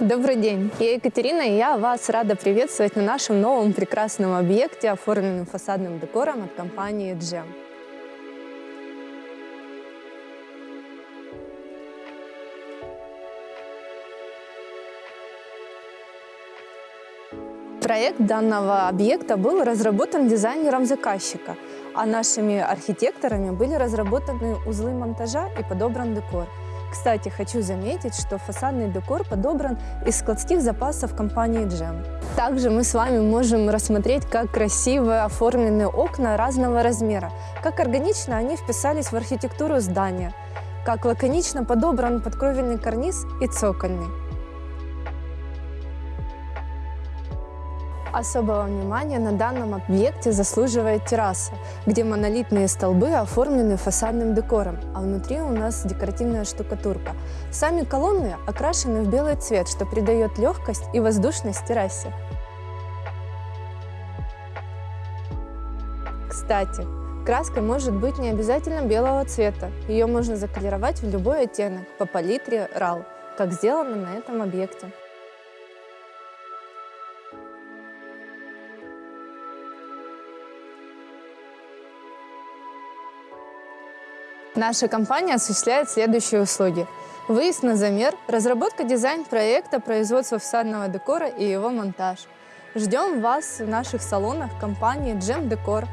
Добрый день, я Екатерина, и я вас рада приветствовать на нашем новом прекрасном объекте, оформленном фасадным декором от компании Джем. Проект данного объекта был разработан дизайнером заказчика, а нашими архитекторами были разработаны узлы монтажа и подобран декор – кстати, хочу заметить, что фасадный декор подобран из складских запасов компании Джем. Также мы с вами можем рассмотреть, как красиво оформлены окна разного размера, как органично они вписались в архитектуру здания, как лаконично подобран подкровельный карниз и цокольный. Особого внимания на данном объекте заслуживает терраса, где монолитные столбы оформлены фасадным декором, а внутри у нас декоративная штукатурка. Сами колонны окрашены в белый цвет, что придает легкость и воздушность террасе. Кстати, краска может быть не обязательно белого цвета. Ее можно заколеровать в любой оттенок по палитре RAL, как сделано на этом объекте. Наша компания осуществляет следующие услуги. Выезд на замер, разработка дизайн-проекта, производство фасадного декора и его монтаж. Ждем вас в наших салонах компании Gem Decor.